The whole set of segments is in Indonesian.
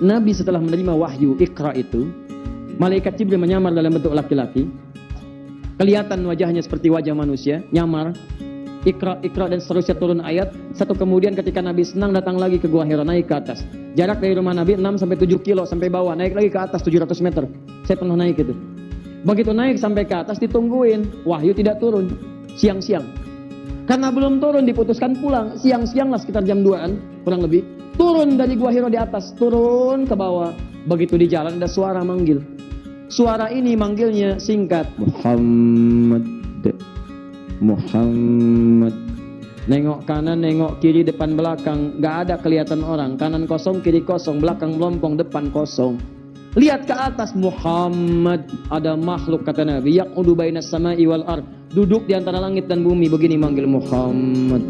Nabi setelah menerima wahyu Iqra itu, malaikat Jibril menyamar dalam bentuk laki-laki. Kelihatan wajahnya seperti wajah manusia, nyamar. Iqra, Iqra dan seterusnya turun ayat. Satu kemudian ketika Nabi senang datang lagi ke Gua Hira, naik ke atas. Jarak dari rumah Nabi 6 sampai 7 kilo sampai bawah, naik lagi ke atas 700 meter. Saya pernah naik itu. Begitu naik sampai ke atas ditungguin, wahyu tidak turun. Siang-siang. Karena belum turun diputuskan pulang. Siang-siang lah sekitar jam 2an kurang lebih. Turun dari Gua Hiro di atas, turun ke bawah. Begitu di jalan ada suara manggil. Suara ini manggilnya singkat. Muhammad. Muhammad. Nengok kanan, nengok kiri, depan belakang. Gak ada kelihatan orang. Kanan kosong, kiri kosong, belakang melompong, depan kosong. Lihat ke atas Muhammad. Ada makhluk kata Nabi. Yang baina sama'i wal ard. Duduk di antara langit dan bumi. Begini manggil Muhammad.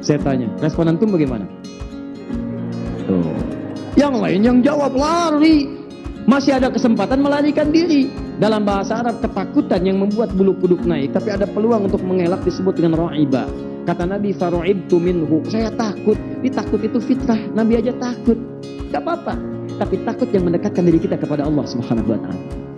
Saya tanya, respon antum bagaimana? Tuh. Yang lain yang jawab lari. Masih ada kesempatan melarikan diri. Dalam bahasa Arab ketakutan yang membuat bulu kuduk naik. Tapi ada peluang untuk mengelak disebut dengan ro'ibah. Kata Nabi faru'ibtu minhu. Saya takut. Ini takut itu fitrah. Nabi aja takut. Gak apa-apa. Tapi takut yang mendekatkan diri kita kepada Allah Subhanahu wa taala.